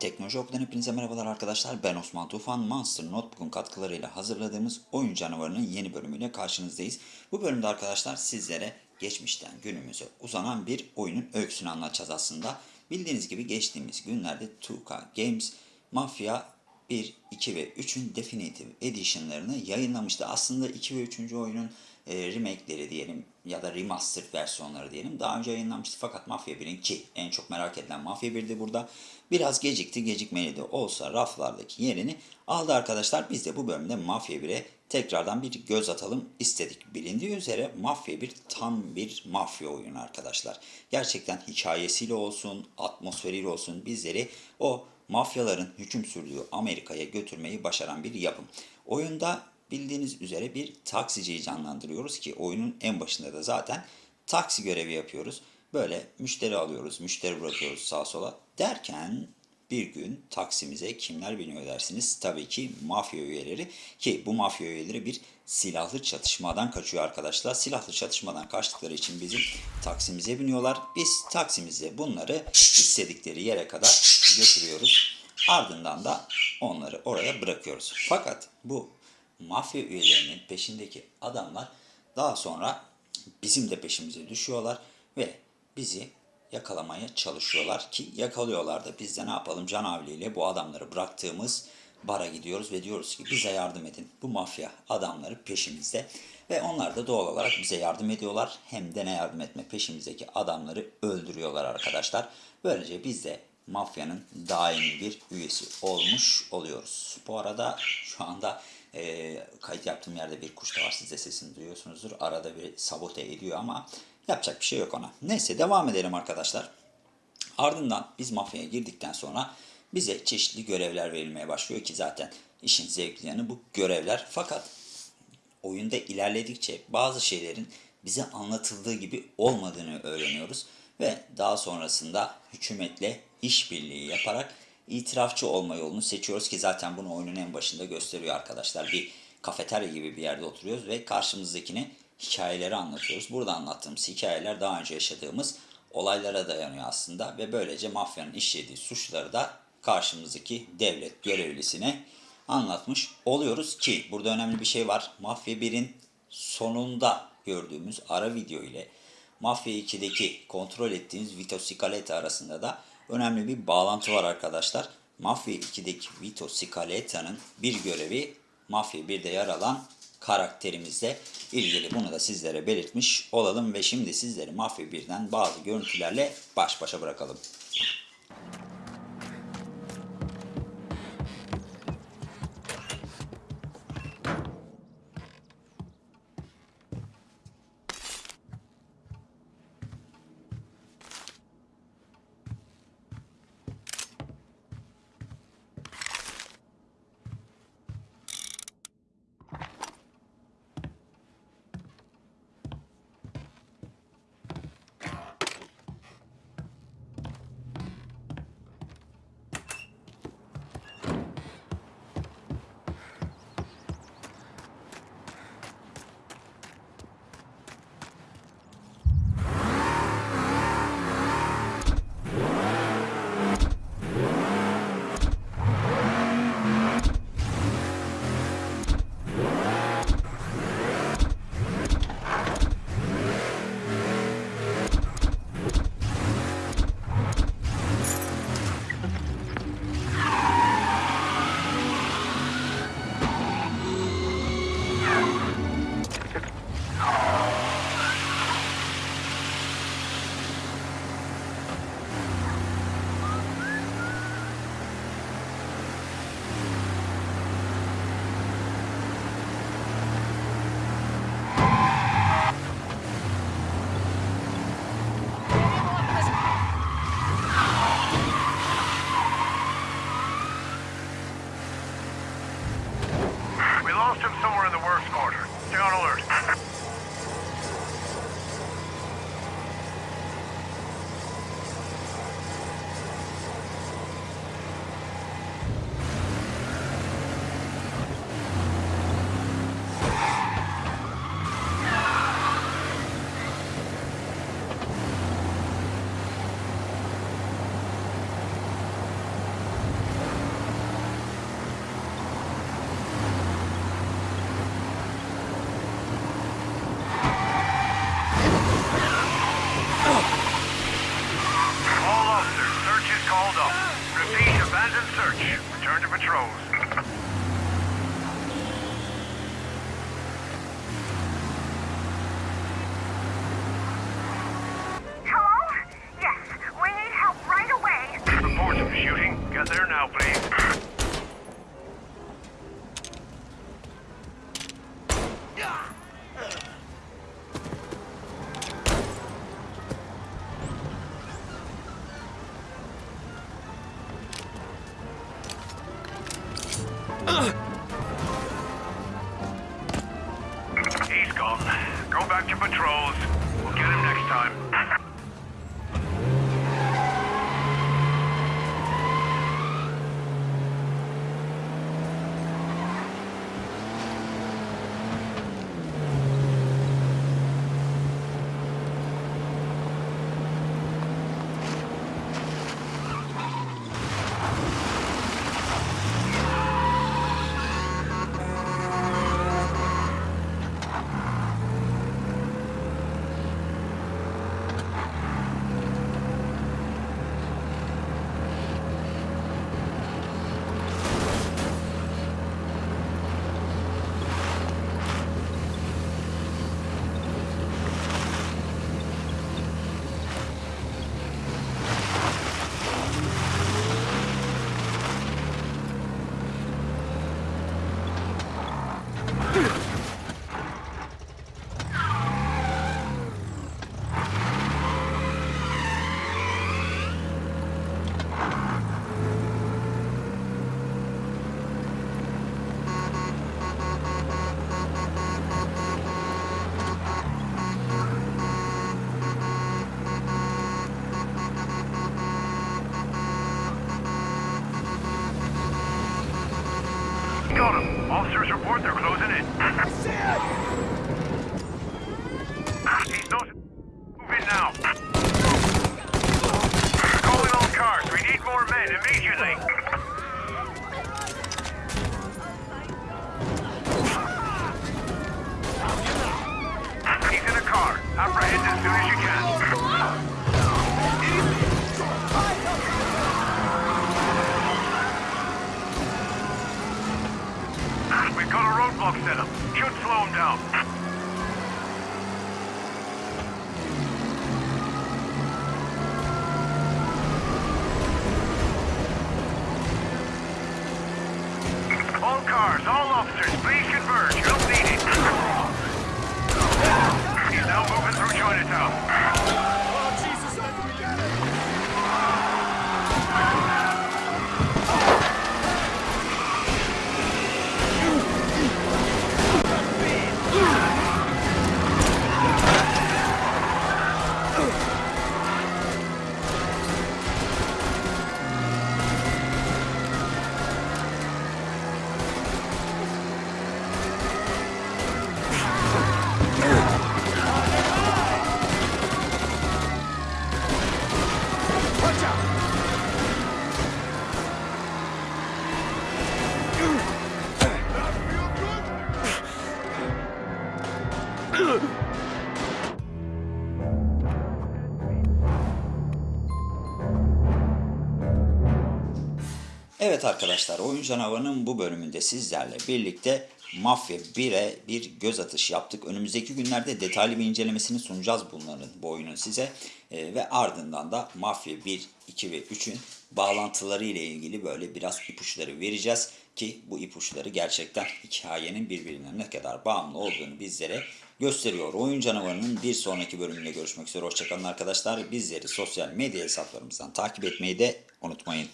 Teknoloji Oku'dan hepinize merhabalar arkadaşlar. Ben Osman Tufan. Monster Notebook'un katkılarıyla hazırladığımız Oyun Canavarı'nın yeni bölümüyle karşınızdayız. Bu bölümde arkadaşlar sizlere geçmişten günümüze uzanan bir oyunun öyküsünü anlatacağız aslında. Bildiğiniz gibi geçtiğimiz günlerde 2K Games Mafia 1, 2 ve 3'ün Definitive Edition'larını yayınlamıştı. Aslında 2 ve 3. oyunun e, remake'leri diyelim ya da remastered versiyonları diyelim daha önce yayınlanmıştı fakat Mafya 1'in ki en çok merak edilen Mafya 1'di burada biraz gecikti gecikmeli de olsa raflardaki yerini aldı arkadaşlar biz de bu bölümde Mafya 1'e tekrardan bir göz atalım istedik. Bilindiği üzere Mafya 1 tam bir mafya oyunu arkadaşlar. Gerçekten hikayesiyle olsun, atmosferiyle olsun bizleri o mafyaların hüküm sürdüğü Amerika'ya götürmeyi başaran bir yapım. Oyunda bildiğiniz üzere bir taksiciyi canlandırıyoruz ki oyunun en başında da zaten taksi görevi yapıyoruz. Böyle müşteri alıyoruz, müşteri bırakıyoruz sağa sola derken bir gün taksimize kimler biniyor dersiniz? Tabii ki mafya üyeleri ki bu mafya üyeleri bir silahlı çatışmadan kaçıyor arkadaşlar. Silahlı çatışmadan kaçtıkları için bizim taksimize biniyorlar. Biz taksimize bunları istedikleri yere kadar götürüyoruz. Ardından da onları oraya bırakıyoruz. Fakat bu mafya üyelerinin peşindeki adamlar daha sonra bizim de peşimize düşüyorlar ve bizi yakalamaya çalışıyorlar ki yakalıyorlar da biz de ne yapalım Can Avli bu adamları bıraktığımız bara gidiyoruz ve diyoruz ki bize yardım edin. Bu mafya adamları peşimizde ve onlar da doğal olarak bize yardım ediyorlar. Hem de ne yardım etme peşimizdeki adamları öldürüyorlar arkadaşlar. Böylece biz de mafyanın daimi bir üyesi olmuş oluyoruz. Bu arada şu anda e, kayıt yaptığım yerde bir kuş da var. Siz de sesini duyuyorsunuzdur. Arada bir sabote ediyor ama yapacak bir şey yok ona. Neyse devam edelim arkadaşlar. Ardından biz mafyaya girdikten sonra bize çeşitli görevler verilmeye başlıyor ki zaten işin zevkli yanı bu görevler. Fakat oyunda ilerledikçe bazı şeylerin bize anlatıldığı gibi olmadığını öğreniyoruz ve daha sonrasında hükümetle işbirliği yaparak itirafçı olma yolunu seçiyoruz ki zaten bunu oyunun en başında gösteriyor arkadaşlar. Bir kafeterya gibi bir yerde oturuyoruz ve karşımızdakine hikayeleri anlatıyoruz. Burada anlattığımız hikayeler daha önce yaşadığımız olaylara dayanıyor aslında ve böylece mafyanın işlediği suçları da karşımızdaki devlet görevlisine anlatmış oluyoruz ki burada önemli bir şey var. Mafya 1'in sonunda gördüğümüz ara video ile Mafya 2'deki kontrol ettiğimiz Vito Scaletta arasında da önemli bir bağlantı var arkadaşlar. Mafya 2'deki Vito Scaletta'nın bir görevi Mafya 1'de yer alan karakterimizle ilgili. Bunu da sizlere belirtmiş olalım ve şimdi sizleri Mafya 1'den bazı görüntülerle baş başa bırakalım. Lost him somewhere in the works quarter. Stay on alert. Patrols. Hello? Yes, we need help right away. Reports of shooting. Get there now, please. Back to patrols. We'll get him next time. Cars, all officers, please converge. Help needed. He's now moving through Chinatown. Evet arkadaşlar oyun canavarının bu bölümünde sizlerle birlikte Mafya 1'e bir göz atışı yaptık. Önümüzdeki günlerde detaylı bir incelemesini sunacağız bunların bu oyunun size. Ee, ve ardından da Mafya 1, 2 ve 3'ün bağlantıları ile ilgili böyle biraz ipuçları vereceğiz. Ki bu ipuçları gerçekten hikayenin birbirine ne kadar bağımlı olduğunu bizlere gösteriyor. Oyun canavarının bir sonraki bölümünde görüşmek üzere. Hoşçakalın arkadaşlar. Bizleri sosyal medya hesaplarımızdan takip etmeyi de unutmayın.